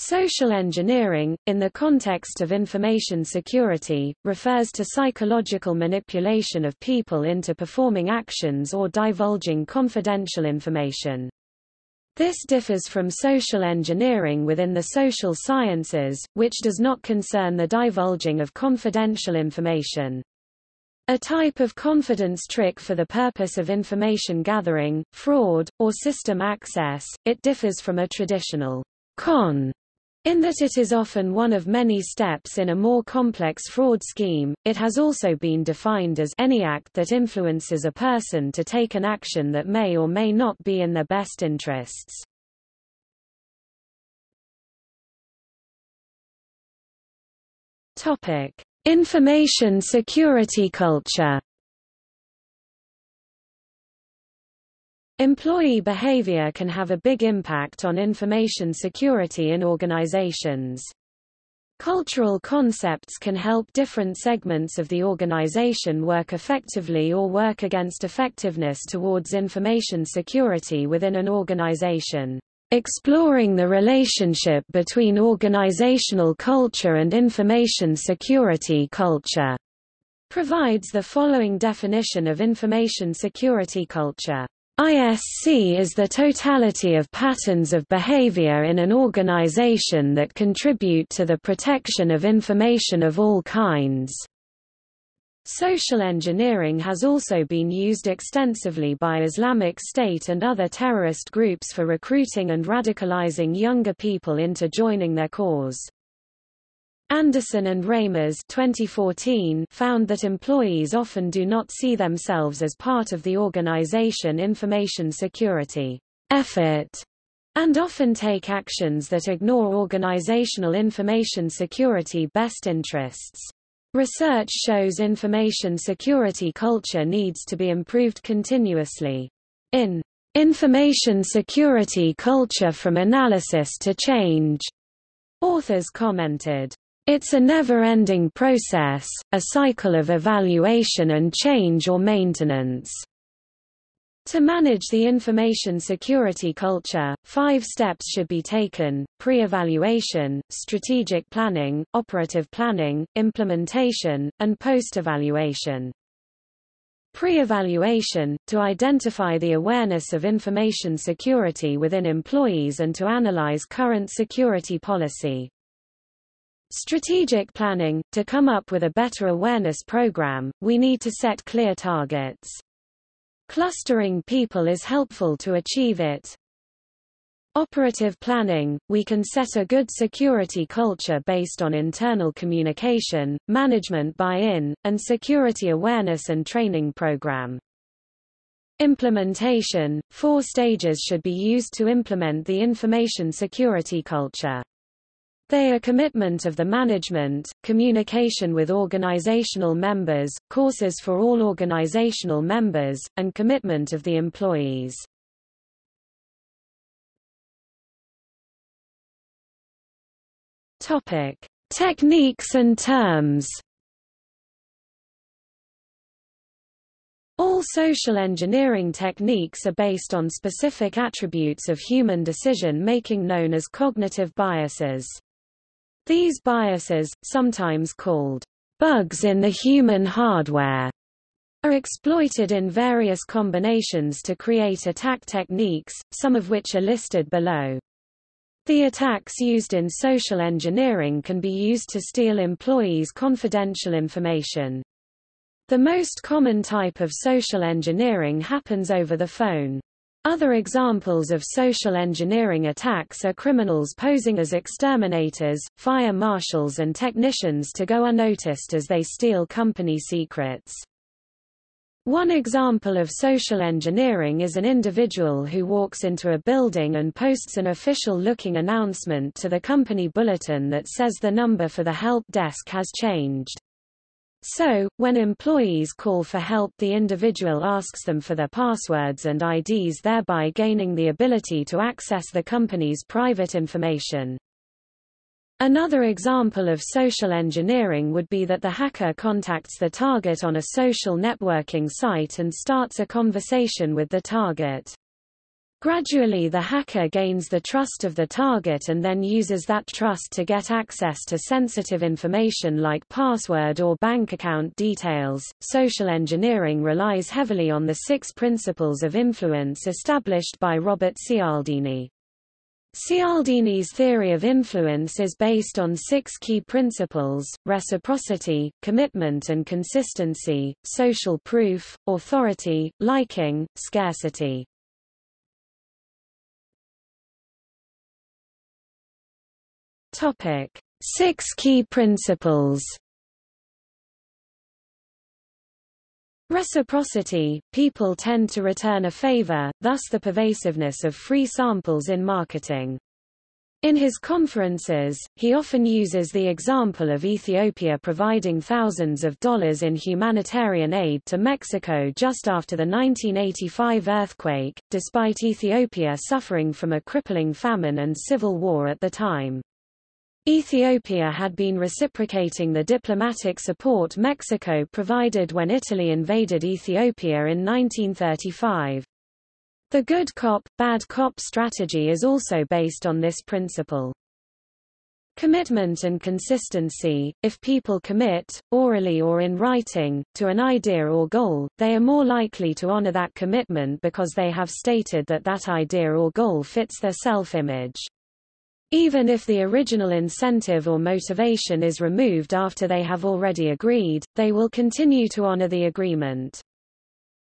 Social engineering, in the context of information security, refers to psychological manipulation of people into performing actions or divulging confidential information. This differs from social engineering within the social sciences, which does not concern the divulging of confidential information. A type of confidence trick for the purpose of information gathering, fraud, or system access, it differs from a traditional con in that it is often one of many steps in a more complex fraud scheme, it has also been defined as any act that influences a person to take an action that may or may not be in their best interests. Topic: Information security culture. Employee behavior can have a big impact on information security in organizations. Cultural concepts can help different segments of the organization work effectively or work against effectiveness towards information security within an organization. Exploring the relationship between organizational culture and information security culture provides the following definition of information security culture. ISC is the totality of patterns of behavior in an organization that contribute to the protection of information of all kinds. Social engineering has also been used extensively by Islamic State and other terrorist groups for recruiting and radicalizing younger people into joining their cause. Anderson and Reimers 2014 found that employees often do not see themselves as part of the organization information security effort and often take actions that ignore organizational information security best interests. Research shows information security culture needs to be improved continuously. In Information Security Culture from Analysis to Change, authors commented, it's a never-ending process, a cycle of evaluation and change or maintenance. To manage the information security culture, five steps should be taken, pre-evaluation, strategic planning, operative planning, implementation, and post-evaluation. Pre-evaluation, to identify the awareness of information security within employees and to analyze current security policy. Strategic planning – To come up with a better awareness program, we need to set clear targets. Clustering people is helpful to achieve it. Operative planning – We can set a good security culture based on internal communication, management buy-in, and security awareness and training program. Implementation – Four stages should be used to implement the information security culture. They are commitment of the management, communication with organizational members, courses for all organizational members, and commitment of the employees. Topic: Techniques and terms. All social engineering techniques are based on specific attributes of human decision-making known as cognitive biases. These biases, sometimes called bugs in the human hardware, are exploited in various combinations to create attack techniques, some of which are listed below. The attacks used in social engineering can be used to steal employees' confidential information. The most common type of social engineering happens over the phone. Other examples of social engineering attacks are criminals posing as exterminators, fire marshals and technicians to go unnoticed as they steal company secrets. One example of social engineering is an individual who walks into a building and posts an official-looking announcement to the company bulletin that says the number for the help desk has changed. So, when employees call for help the individual asks them for their passwords and IDs thereby gaining the ability to access the company's private information. Another example of social engineering would be that the hacker contacts the target on a social networking site and starts a conversation with the target. Gradually the hacker gains the trust of the target and then uses that trust to get access to sensitive information like password or bank account details. Social engineering relies heavily on the six principles of influence established by Robert Cialdini. Cialdini's theory of influence is based on six key principles, reciprocity, commitment and consistency, social proof, authority, liking, scarcity. Topic: Six key principles. Reciprocity – People tend to return a favor, thus the pervasiveness of free samples in marketing. In his conferences, he often uses the example of Ethiopia providing thousands of dollars in humanitarian aid to Mexico just after the 1985 earthquake, despite Ethiopia suffering from a crippling famine and civil war at the time. Ethiopia had been reciprocating the diplomatic support Mexico provided when Italy invaded Ethiopia in 1935. The good cop, bad cop strategy is also based on this principle. Commitment and consistency – If people commit, orally or in writing, to an idea or goal, they are more likely to honor that commitment because they have stated that that idea or goal fits their self-image. Even if the original incentive or motivation is removed after they have already agreed, they will continue to honor the agreement.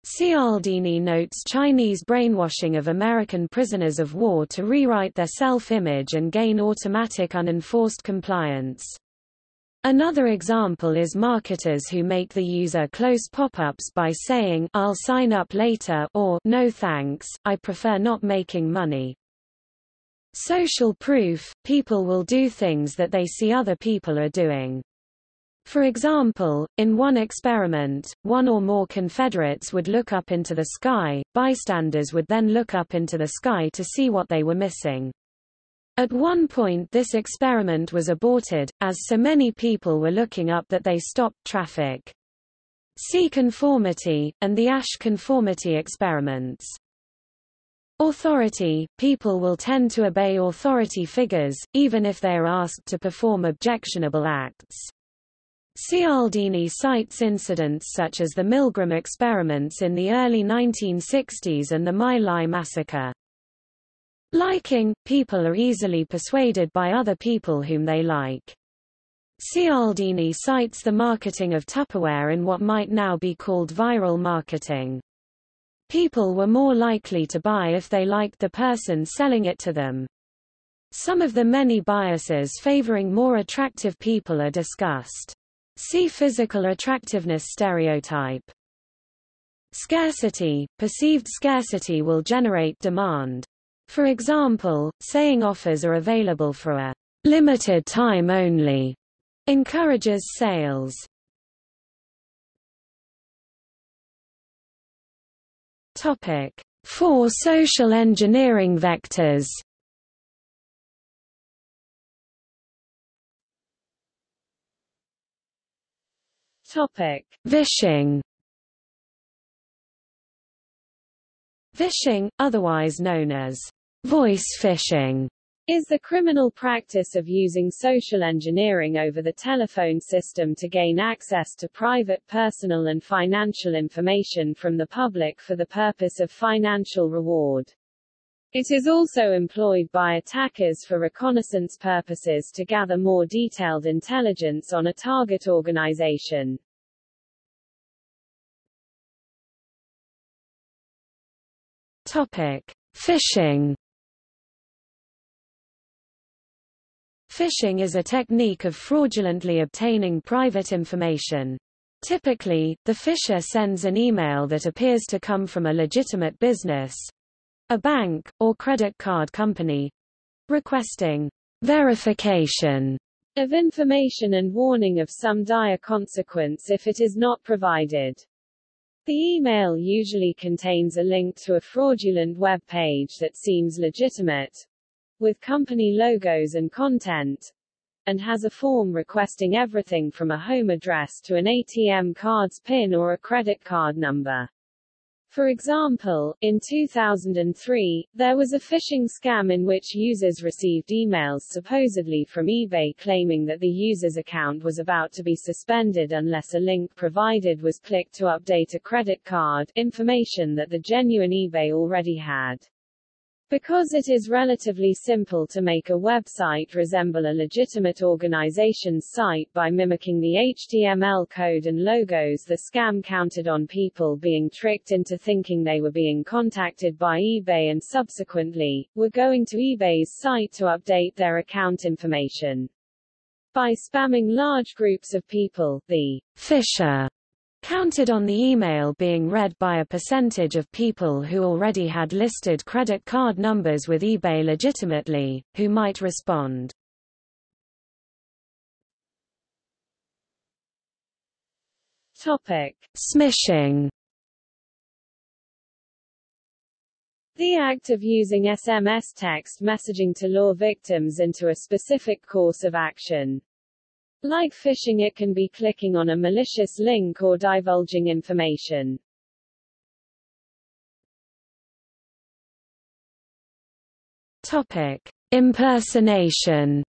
Cialdini notes Chinese brainwashing of American prisoners of war to rewrite their self-image and gain automatic unenforced compliance. Another example is marketers who make the user close pop-ups by saying I'll sign up later or no thanks, I prefer not making money. Social proof – People will do things that they see other people are doing. For example, in one experiment, one or more Confederates would look up into the sky, bystanders would then look up into the sky to see what they were missing. At one point this experiment was aborted, as so many people were looking up that they stopped traffic. See conformity, and the Asch conformity experiments. Authority – People will tend to obey authority figures, even if they are asked to perform objectionable acts. Cialdini cites incidents such as the Milgram experiments in the early 1960s and the My Lai massacre. Liking – People are easily persuaded by other people whom they like. Cialdini cites the marketing of Tupperware in what might now be called viral marketing. People were more likely to buy if they liked the person selling it to them. Some of the many biases favoring more attractive people are discussed. See physical attractiveness stereotype. Scarcity – Perceived scarcity will generate demand. For example, saying offers are available for a limited time only encourages sales. Topic: Four social engineering vectors. Topic: Vishing. Vishing, otherwise known as voice phishing, is the criminal practice of using social engineering over the telephone system to gain access to private personal and financial information from the public for the purpose of financial reward. It is also employed by attackers for reconnaissance purposes to gather more detailed intelligence on a target organization. Topic: Phishing Phishing is a technique of fraudulently obtaining private information. Typically, the phisher sends an email that appears to come from a legitimate business a bank, or credit card company requesting verification of information and warning of some dire consequence if it is not provided. The email usually contains a link to a fraudulent web page that seems legitimate, with company logos and content, and has a form requesting everything from a home address to an ATM card's PIN or a credit card number. For example, in 2003, there was a phishing scam in which users received emails supposedly from eBay claiming that the user's account was about to be suspended unless a link provided was clicked to update a credit card, information that the genuine eBay already had. Because it is relatively simple to make a website resemble a legitimate organization's site by mimicking the HTML code and logos the scam counted on people being tricked into thinking they were being contacted by eBay and subsequently, were going to eBay's site to update their account information. By spamming large groups of people, the phisher counted on the email being read by a percentage of people who already had listed credit card numbers with eBay legitimately, who might respond. Topic. Smishing The act of using SMS text messaging to lure victims into a specific course of action. Like phishing it can be clicking on a malicious link or divulging information. Topic: Impersonation.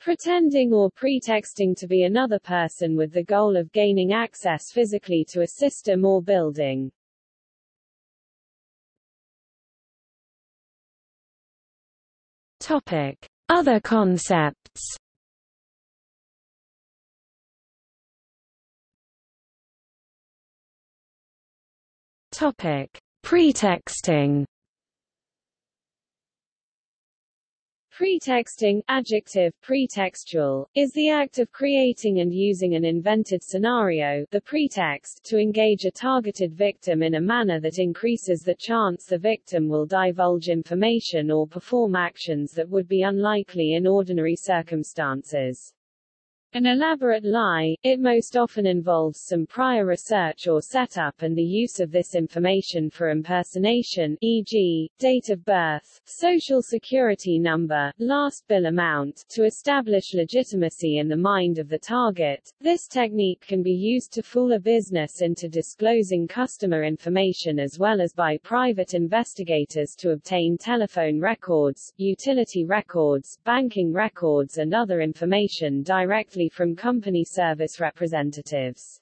Pretending or pretexting to be another person with the goal of gaining access physically to a system or building. Topic: other concepts Topic: Pretexting. Pretexting, adjective, pretextual, is the act of creating and using an invented scenario the pretext to engage a targeted victim in a manner that increases the chance the victim will divulge information or perform actions that would be unlikely in ordinary circumstances. An elaborate lie, it most often involves some prior research or setup and the use of this information for impersonation e.g., date of birth, social security number, last bill amount, to establish legitimacy in the mind of the target. This technique can be used to fool a business into disclosing customer information as well as by private investigators to obtain telephone records, utility records, banking records and other information directly from company service representatives.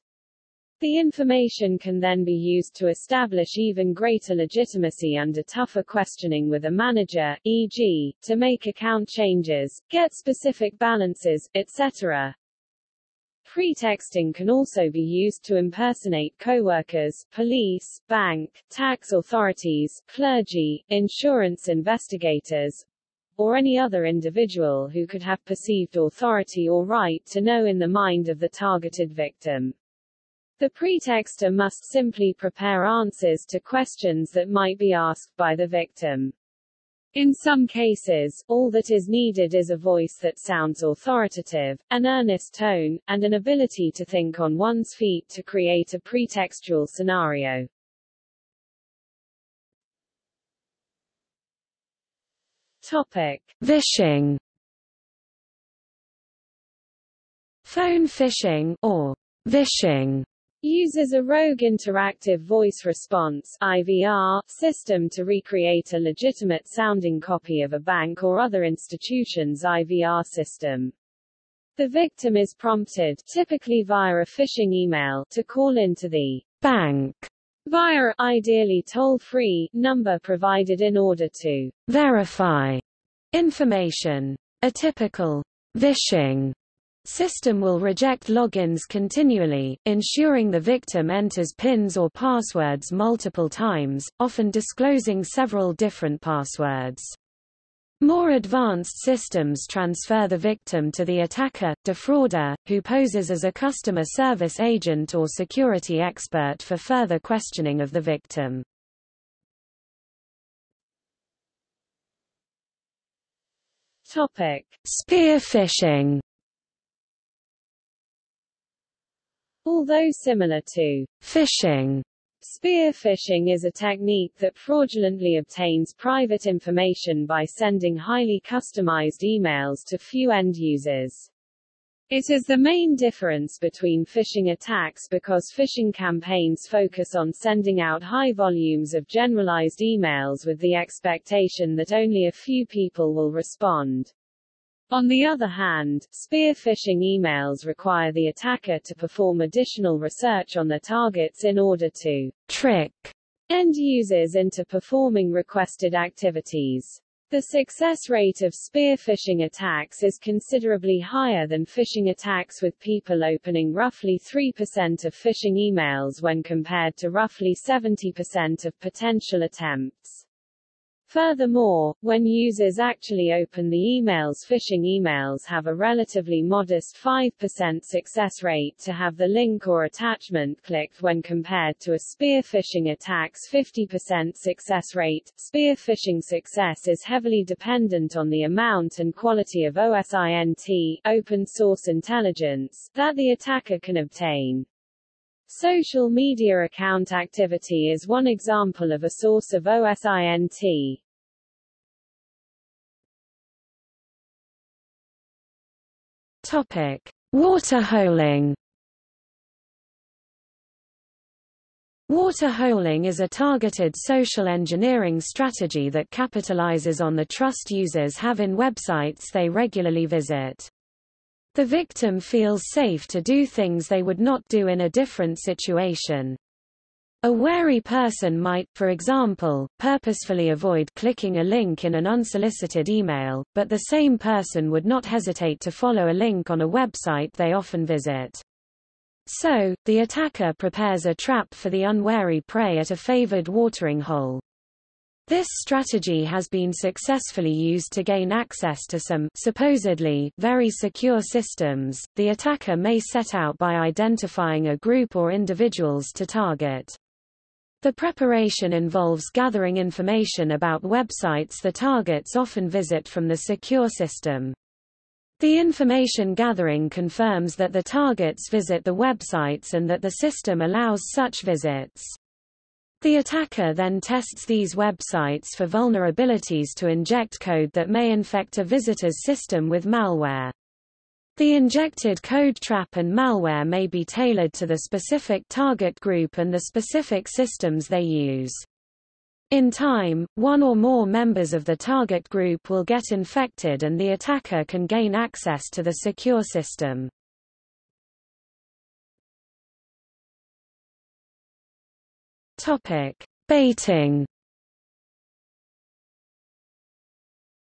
The information can then be used to establish even greater legitimacy under tougher questioning with a manager, e.g., to make account changes, get specific balances, etc. Pretexting can also be used to impersonate coworkers, police, bank, tax authorities, clergy, insurance investigators, or any other individual who could have perceived authority or right to know in the mind of the targeted victim. The pretexter must simply prepare answers to questions that might be asked by the victim. In some cases, all that is needed is a voice that sounds authoritative, an earnest tone, and an ability to think on one's feet to create a pretextual scenario. Topic: Vishing. Phone phishing or vishing uses a rogue interactive voice response IVR system to recreate a legitimate sounding copy of a bank or other institution's IVR system. The victim is prompted, typically via a phishing email, to call into the bank via ideally toll-free number provided in order to verify information. A typical vishing system will reject logins continually, ensuring the victim enters PINs or passwords multiple times, often disclosing several different passwords. More advanced systems transfer the victim to the attacker, defrauder, who poses as a customer service agent or security expert for further questioning of the victim. Topic: Spear phishing. Although similar to phishing, Spear phishing is a technique that fraudulently obtains private information by sending highly customized emails to few end users. It is the main difference between phishing attacks because phishing campaigns focus on sending out high volumes of generalized emails with the expectation that only a few people will respond. On the other hand, spear phishing emails require the attacker to perform additional research on their targets in order to trick end users into performing requested activities. The success rate of spear phishing attacks is considerably higher than phishing attacks with people opening roughly 3% of phishing emails when compared to roughly 70% of potential attempts. Furthermore, when users actually open the emails phishing emails have a relatively modest 5% success rate to have the link or attachment clicked when compared to a spear phishing attack's 50% success rate. Spear phishing success is heavily dependent on the amount and quality of OSINT open source intelligence that the attacker can obtain. Social media account activity is one example of a source of OSINT. Topic: Waterholing. Waterholing is a targeted social engineering strategy that capitalizes on the trust users have in websites they regularly visit. The victim feels safe to do things they would not do in a different situation. A wary person might, for example, purposefully avoid clicking a link in an unsolicited email, but the same person would not hesitate to follow a link on a website they often visit. So, the attacker prepares a trap for the unwary prey at a favored watering hole. This strategy has been successfully used to gain access to some supposedly very secure systems. The attacker may set out by identifying a group or individuals to target. The preparation involves gathering information about websites the targets often visit from the secure system. The information gathering confirms that the targets visit the websites and that the system allows such visits. The attacker then tests these websites for vulnerabilities to inject code that may infect a visitor's system with malware. The injected code trap and malware may be tailored to the specific target group and the specific systems they use. In time, one or more members of the target group will get infected and the attacker can gain access to the secure system. Topic: Baiting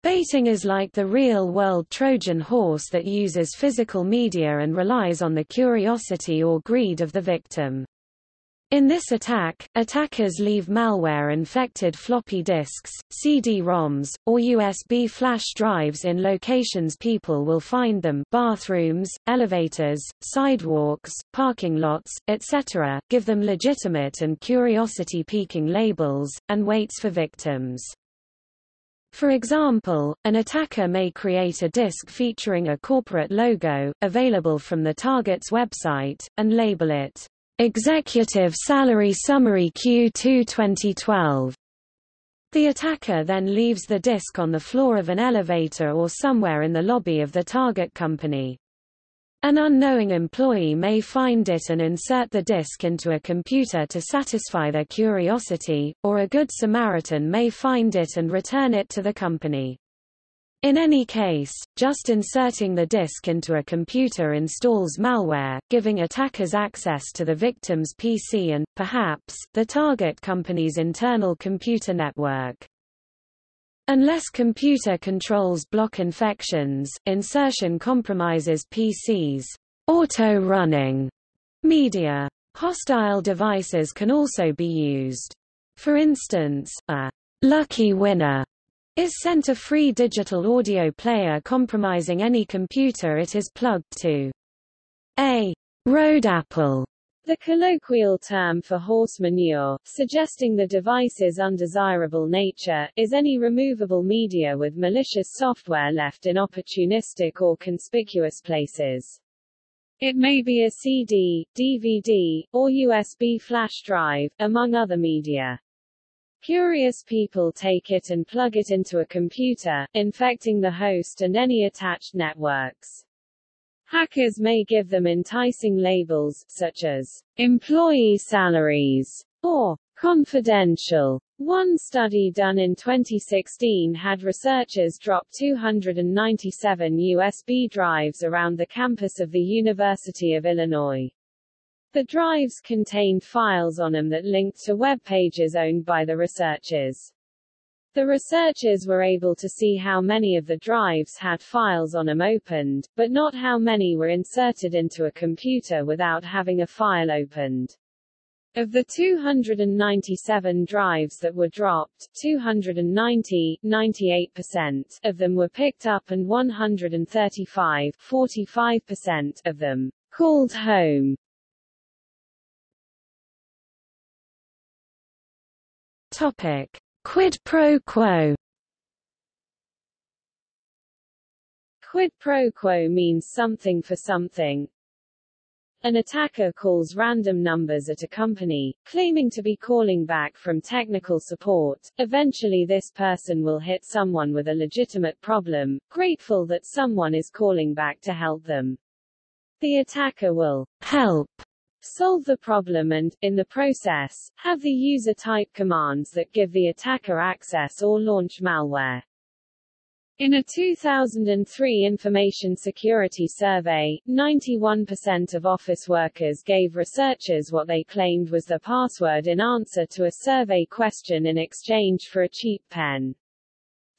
Baiting is like the real-world Trojan horse that uses physical media and relies on the curiosity or greed of the victim. In this attack, attackers leave malware-infected floppy disks, CD-ROMs, or USB flash drives in locations people will find them bathrooms, elevators, sidewalks, parking lots, etc., give them legitimate and curiosity-piquing labels, and waits for victims. For example, an attacker may create a disk featuring a corporate logo, available from the target's website, and label it, Executive Salary Summary Q2 2012. The attacker then leaves the disk on the floor of an elevator or somewhere in the lobby of the target company. An unknowing employee may find it and insert the disk into a computer to satisfy their curiosity, or a good Samaritan may find it and return it to the company. In any case, just inserting the disk into a computer installs malware, giving attackers access to the victim's PC and, perhaps, the target company's internal computer network. Unless computer controls block infections, insertion compromises PCs. Auto-running media. Hostile devices can also be used. For instance, a lucky winner is sent a free digital audio player compromising any computer it is plugged to. A road apple the colloquial term for horse manure, suggesting the device's undesirable nature, is any removable media with malicious software left in opportunistic or conspicuous places. It may be a CD, DVD, or USB flash drive, among other media. Curious people take it and plug it into a computer, infecting the host and any attached networks. Hackers may give them enticing labels, such as employee salaries or confidential. One study done in 2016 had researchers drop 297 USB drives around the campus of the University of Illinois. The drives contained files on them that linked to web pages owned by the researchers. The researchers were able to see how many of the drives had files on them opened, but not how many were inserted into a computer without having a file opened. Of the 297 drives that were dropped, 290 98% of them were picked up and 135 45% of them called home. Topic: Quid pro quo. Quid pro quo means something for something. An attacker calls random numbers at a company, claiming to be calling back from technical support. Eventually this person will hit someone with a legitimate problem, grateful that someone is calling back to help them. The attacker will help solve the problem and, in the process, have the user type commands that give the attacker access or launch malware. In a 2003 information security survey, 91% of office workers gave researchers what they claimed was the password in answer to a survey question in exchange for a cheap pen.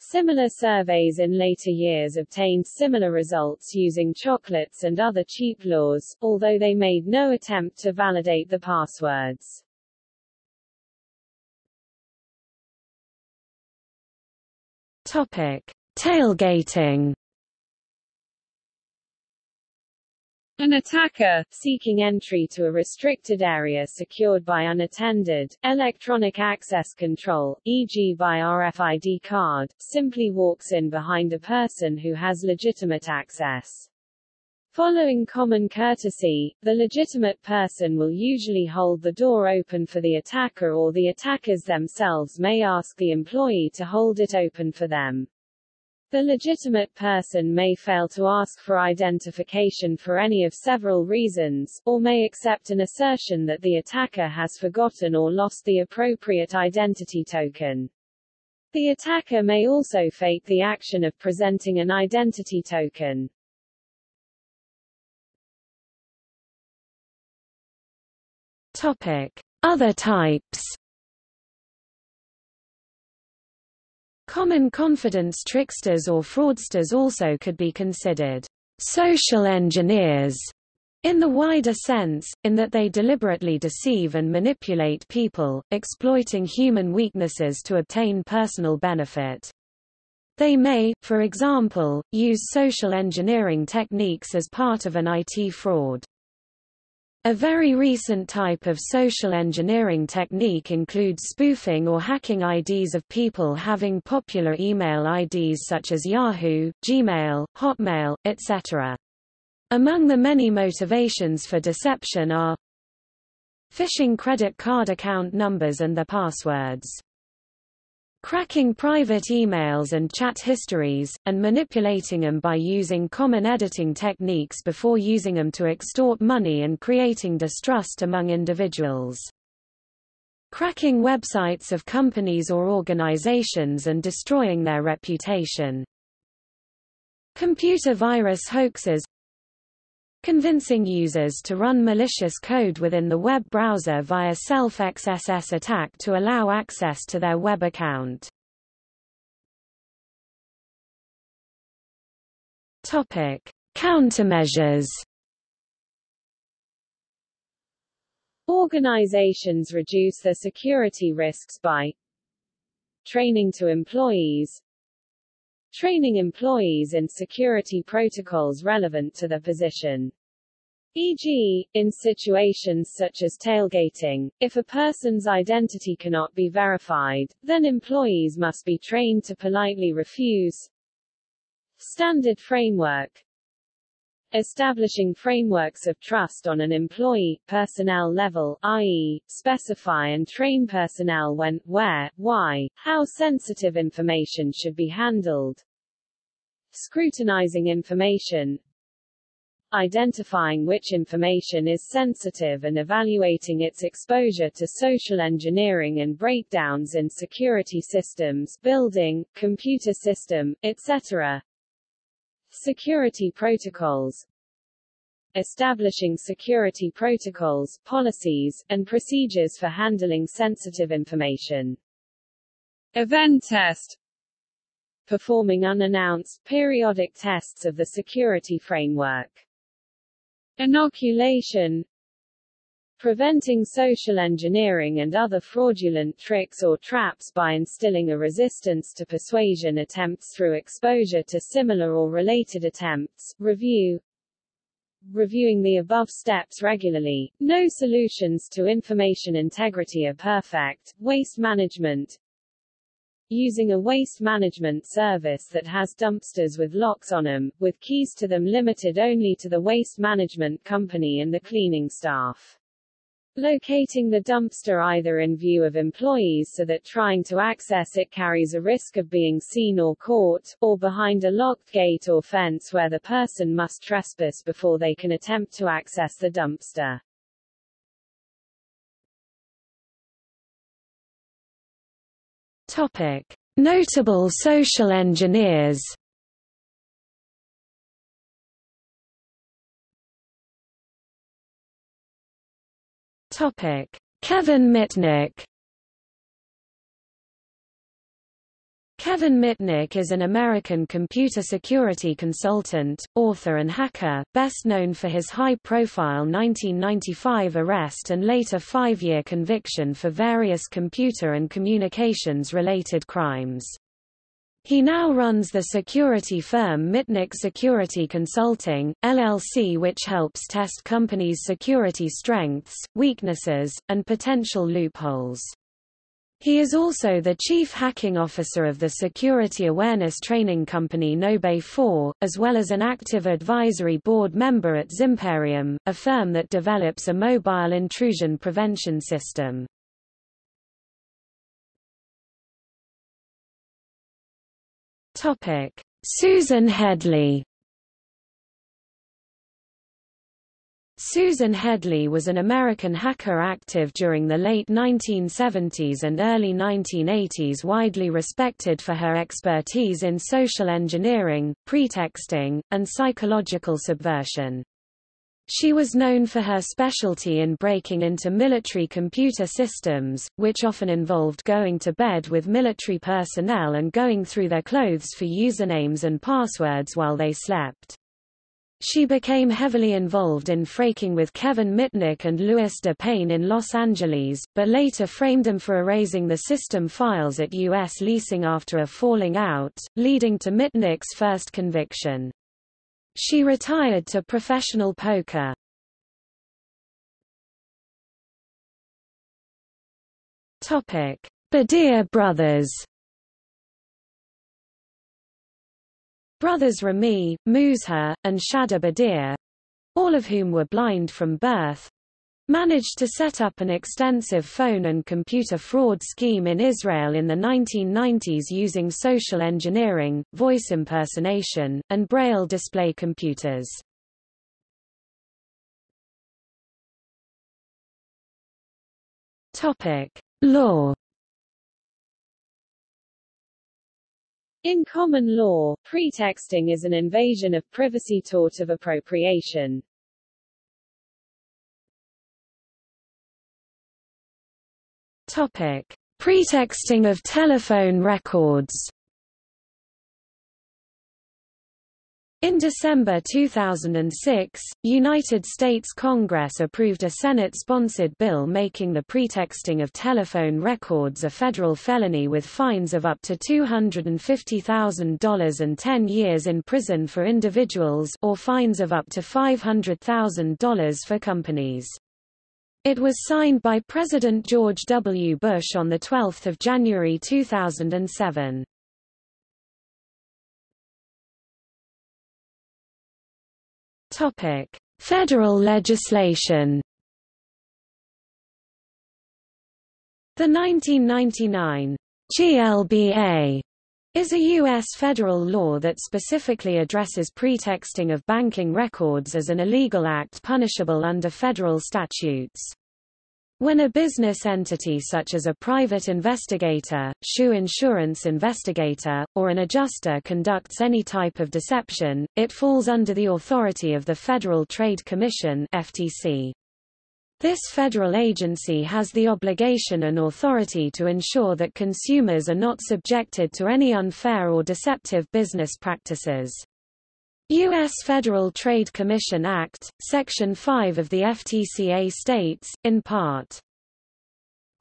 Similar surveys in later years obtained similar results using chocolates and other cheap laws, although they made no attempt to validate the passwords. Topic: Tailgating. An attacker, seeking entry to a restricted area secured by unattended, electronic access control, e.g. by RFID card, simply walks in behind a person who has legitimate access. Following common courtesy, the legitimate person will usually hold the door open for the attacker or the attackers themselves may ask the employee to hold it open for them. The legitimate person may fail to ask for identification for any of several reasons, or may accept an assertion that the attacker has forgotten or lost the appropriate identity token. The attacker may also fake the action of presenting an identity token. Topic: Other types. Common confidence tricksters or fraudsters also could be considered social engineers in the wider sense, in that they deliberately deceive and manipulate people, exploiting human weaknesses to obtain personal benefit. They may, for example, use social engineering techniques as part of an IT fraud. A very recent type of social engineering technique includes spoofing or hacking IDs of people having popular email IDs such as Yahoo, Gmail, Hotmail, etc. Among the many motivations for deception are phishing credit card account numbers and their passwords cracking private emails and chat histories, and manipulating them by using common editing techniques before using them to extort money and creating distrust among individuals. Cracking websites of companies or organizations and destroying their reputation. Computer virus hoaxes convincing users to run malicious code within the web browser via self-XSS attack to allow access to their web account. Topic: Countermeasures. Organizations reduce their security risks by training to employees, training employees in security protocols relevant to their position. E.g., in situations such as tailgating, if a person's identity cannot be verified, then employees must be trained to politely refuse. Standard framework Establishing frameworks of trust on an employee, personnel level, i.e., specify and train personnel when, where, why, how sensitive information should be handled. Scrutinizing information identifying which information is sensitive and evaluating its exposure to social engineering and breakdowns in security systems building, computer system, etc. Security protocols establishing security protocols, policies, and procedures for handling sensitive information. Event test performing unannounced, periodic tests of the security framework. Inoculation preventing social engineering and other fraudulent tricks or traps by instilling a resistance to persuasion attempts through exposure to similar or related attempts, review, reviewing the above steps regularly. No solutions to information integrity are perfect. Waste management using a waste management service that has dumpsters with locks on them, with keys to them limited only to the waste management company and the cleaning staff. Locating the dumpster either in view of employees so that trying to access it carries a risk of being seen or caught, or behind a locked gate or fence where the person must trespass before they can attempt to access the dumpster. Topic. Notable social engineers Topic: Kevin Mitnick. Kevin Mitnick is an American computer security consultant, author and hacker, best known for his high-profile 1995 arrest and later five-year conviction for various computer and communications-related crimes. He now runs the security firm Mitnick Security Consulting, LLC which helps test companies' security strengths, weaknesses, and potential loopholes. He is also the chief hacking officer of the security awareness training company KnowBe4, as well as an active advisory board member at Zimperium, a firm that develops a mobile intrusion prevention system. Topic: Susan Headley. Susan Headley was an American hacker active during the late 1970s and early 1980s widely respected for her expertise in social engineering, pretexting, and psychological subversion. She was known for her specialty in breaking into military computer systems, which often involved going to bed with military personnel and going through their clothes for usernames and passwords while they slept. She became heavily involved in phreaking with Kevin Mitnick and Lewis de Payne in Los Angeles, but later framed them for erasing the system files at U.S. leasing after a falling out, leading to Mitnick's first conviction. She retired to professional poker. Topic: Badir brothers. Brothers Rami, Muzher, and Shada Badir, all of whom were blind from birth, managed to set up an extensive phone and computer fraud scheme in Israel in the 1990s using social engineering, voice impersonation, and braille display computers. Topic: Law In common law, pretexting is an invasion of privacy tort of appropriation. Topic: Pretexting of telephone records. In December 2006, United States Congress approved a Senate-sponsored bill making the pretexting of telephone records a federal felony with fines of up to $250,000 and 10 years in prison for individuals or fines of up to $500,000 for companies. It was signed by President George W. Bush on 12 January 2007. Topic: Federal legislation. The 1999 GLBA is a U.S. federal law that specifically addresses pretexting of banking records as an illegal act punishable under federal statutes. When a business entity such as a private investigator, shoe insurance investigator, or an adjuster conducts any type of deception, it falls under the authority of the Federal Trade Commission FTC. This federal agency has the obligation and authority to ensure that consumers are not subjected to any unfair or deceptive business practices. U.S. Federal Trade Commission Act, Section 5 of the FTCA states, in part,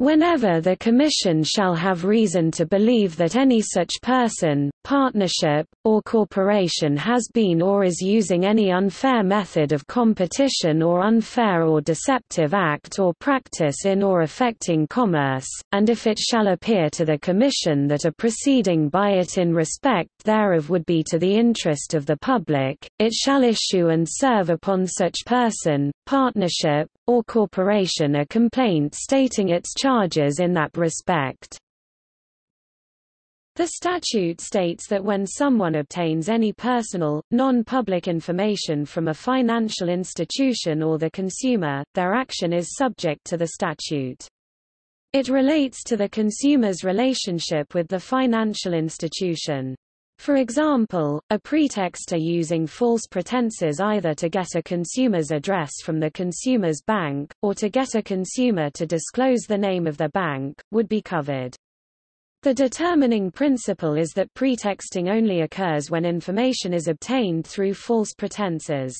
Whenever the Commission shall have reason to believe that any such person, partnership, or corporation has been or is using any unfair method of competition or unfair or deceptive act or practice in or affecting commerce, and if it shall appear to the Commission that a proceeding by it in respect thereof would be to the interest of the public, it shall issue and serve upon such person, partnership, or corporation a complaint stating its charges in that respect. The statute states that when someone obtains any personal, non-public information from a financial institution or the consumer, their action is subject to the statute. It relates to the consumer's relationship with the financial institution. For example, a pretexter using false pretenses either to get a consumer's address from the consumer's bank, or to get a consumer to disclose the name of the bank, would be covered. The determining principle is that pretexting only occurs when information is obtained through false pretenses.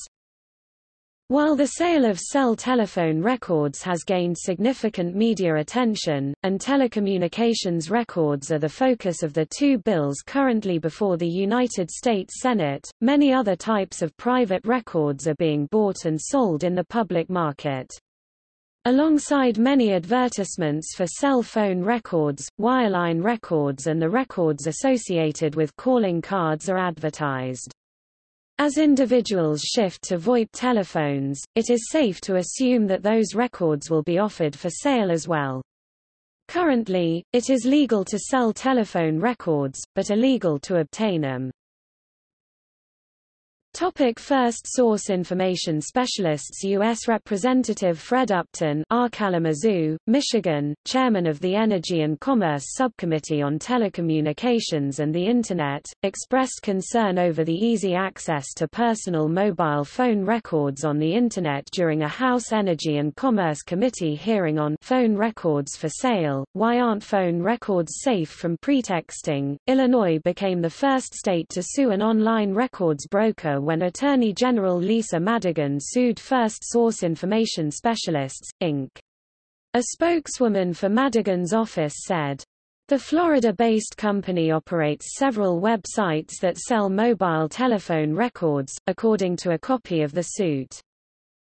While the sale of cell telephone records has gained significant media attention, and telecommunications records are the focus of the two bills currently before the United States Senate, many other types of private records are being bought and sold in the public market. Alongside many advertisements for cell phone records, wireline records and the records associated with calling cards are advertised. As individuals shift to VoIP telephones, it is safe to assume that those records will be offered for sale as well. Currently, it is legal to sell telephone records, but illegal to obtain them. Topic First Source Information Specialists U.S. Representative Fred Upton R. Kalamazoo, Michigan, Chairman of the Energy and Commerce Subcommittee on Telecommunications and the Internet, expressed concern over the easy access to personal mobile phone records on the Internet during a House Energy and Commerce Committee hearing on phone records for sale. Why aren't phone records safe from pretexting? Illinois became the first state to sue an online records broker when Attorney General Lisa Madigan sued First Source Information Specialists, Inc. A spokeswoman for Madigan's office said, the Florida-based company operates several websites that sell mobile telephone records, according to a copy of the suit.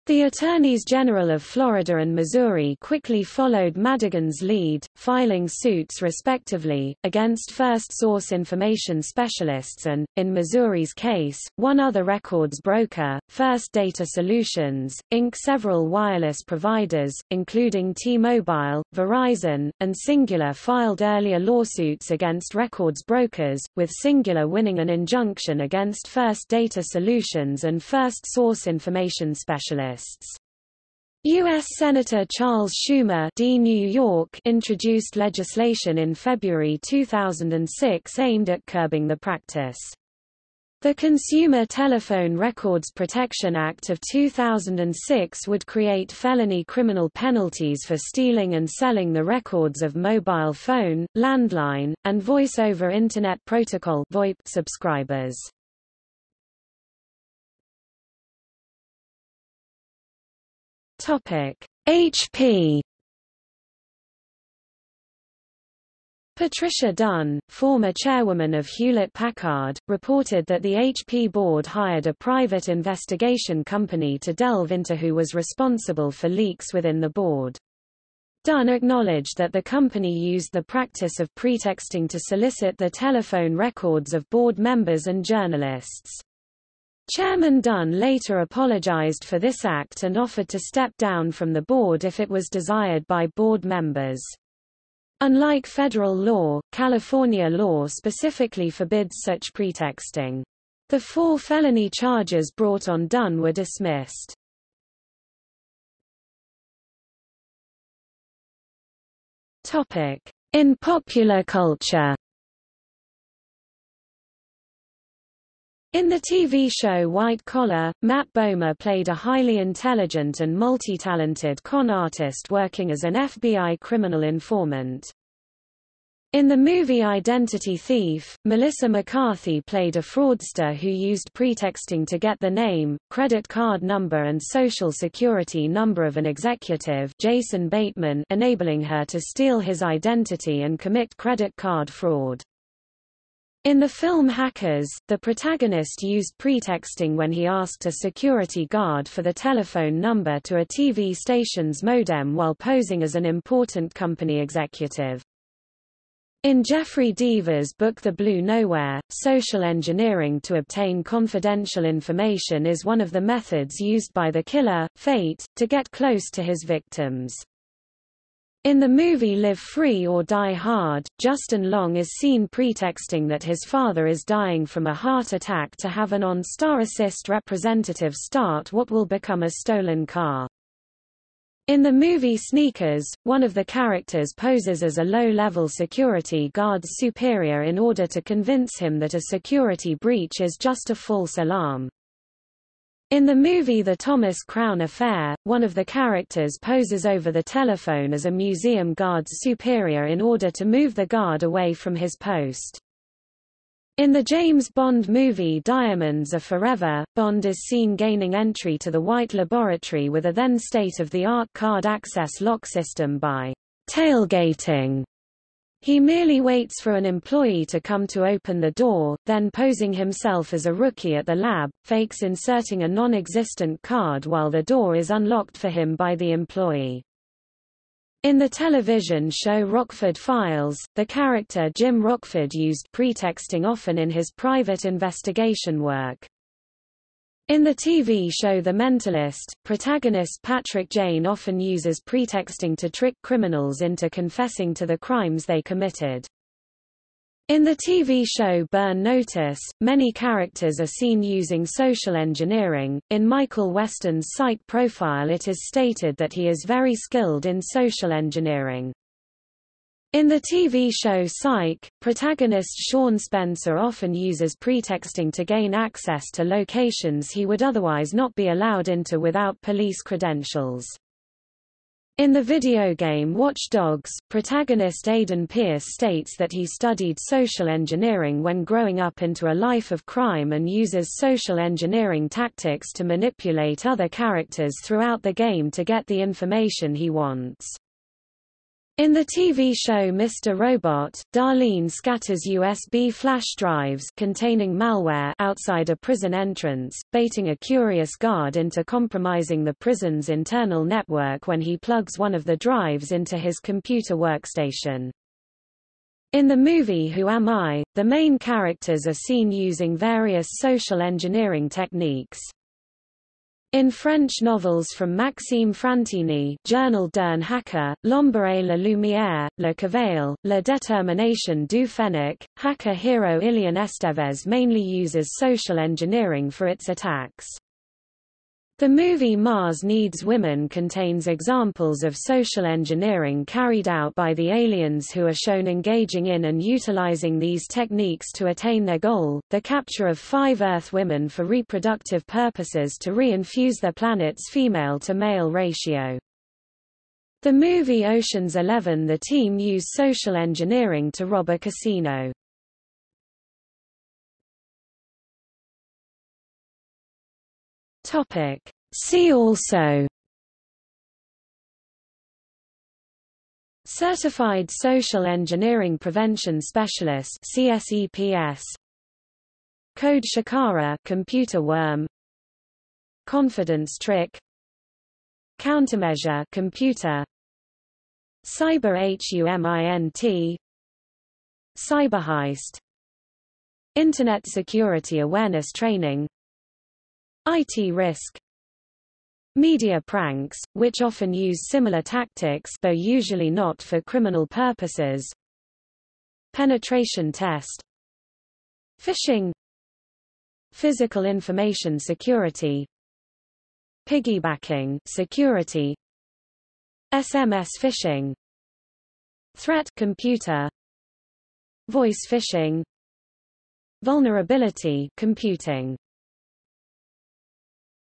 The Attorneys General of Florida and Missouri quickly followed Madigan's lead, filing suits respectively, against First Source Information Specialists and, in Missouri's case, one other records broker, First Data Solutions, Inc. Several wireless providers, including T-Mobile, Verizon, and Cingular filed earlier lawsuits against records brokers, with Cingular winning an injunction against First Data Solutions and First Source Information Specialists. U.S. Senator Charles Schumer D. New York introduced legislation in February 2006 aimed at curbing the practice. The Consumer Telephone Records Protection Act of 2006 would create felony criminal penalties for stealing and selling the records of mobile phone, landline, and voice-over Internet Protocol subscribers. Topic: HP Patricia Dunn, former chairwoman of Hewlett-Packard, reported that the HP board hired a private investigation company to delve into who was responsible for leaks within the board. Dunn acknowledged that the company used the practice of pretexting to solicit the telephone records of board members and journalists. Chairman Dunn later apologized for this act and offered to step down from the board if it was desired by board members. Unlike federal law, California law specifically forbids such pretexting. The four felony charges brought on Dunn were dismissed. In popular culture In the TV show White Collar, Matt Bomer played a highly intelligent and multi-talented con artist working as an FBI criminal informant. In the movie Identity Thief, Melissa McCarthy played a fraudster who used pretexting to get the name, credit card number and social security number of an executive Jason Bateman enabling her to steal his identity and commit credit card fraud. In the film Hackers, the protagonist used pretexting when he asked a security guard for the telephone number to a TV station's modem while posing as an important company executive. In Jeffery Deaver's book The Blue Nowhere, social engineering to obtain confidential information is one of the methods used by the killer, Fate, to get close to his victims. In the movie Live Free or Die Hard, Justin Long is seen pretexting that his father is dying from a heart attack to have an OnStar Assist representative start what will become a stolen car. In the movie Sneakers, one of the characters poses as a low-level security guard's superior in order to convince him that a security breach is just a false alarm. In the movie The Thomas Crown Affair, one of the characters poses over the telephone as a museum guard's superior in order to move the guard away from his post. In the James Bond movie Diamonds Are Forever, Bond is seen gaining entry to the Whyte Laboratory with a then state-of-the-art card access lock system by tailgating he merely waits for an employee to come to open the door, then posing himself as a rookie at the lab, fakes inserting a non-existent card while the door is unlocked for him by the employee. In the television show Rockford Files, the character Jim Rockford used pretexting often in his private investigation work. In the TV show The Mentalist, protagonist Patrick Jane often uses pretexting to trick criminals into confessing to the crimes they committed. In the TV show Burn Notice, many characters are seen using social engineering. In Michael Westen's site profile it is stated that he is very skilled in social engineering. In the TV show Psych, protagonist Shawn Spencer often uses pretexting to gain access to locations he would otherwise not be allowed into without police credentials. In the video game Watch Dogs, protagonist Aiden Pearce states that he studied social engineering when growing up into a life of crime and uses social engineering tactics to manipulate other characters throughout the game to get the information he wants. In the TV show Mr. Robot, Darlene scatters USB flash drives containing malware outside a prison entrance, baiting a curious guard into compromising the prison's internal network when he plugs one of the drives into his computer workstation. In the movie Who Am I?, the main characters are seen using various social engineering techniques. In French novels from Maxime Frantini Journal d'un hacker, L'ombre et la lumière, Le Cavale, La détermination du fennec, hacker hero Ilian Estevez mainly uses social engineering for its attacks. The movie Mars Needs Women contains examples of social engineering carried out by the aliens who are shown engaging in and utilizing these techniques to attain their goal, the capture of five Earth women for reproductive purposes to re-infuse their planet's female-to-male ratio. The movie Ocean's Eleven the team used social engineering to rob a casino. Topic. See also. Certified Social Engineering Prevention Specialist CSEPS Code Shikara computer worm. Confidence trick. Countermeasure computer. Cyber HUMINT Cyberheist Internet Security Awareness Training IT risk Media pranks, which often use similar tactics though usually not for criminal purposes. Penetration test Phishing Physical information security Piggybacking security SMS phishing Threat computer Voice phishing Vulnerability computing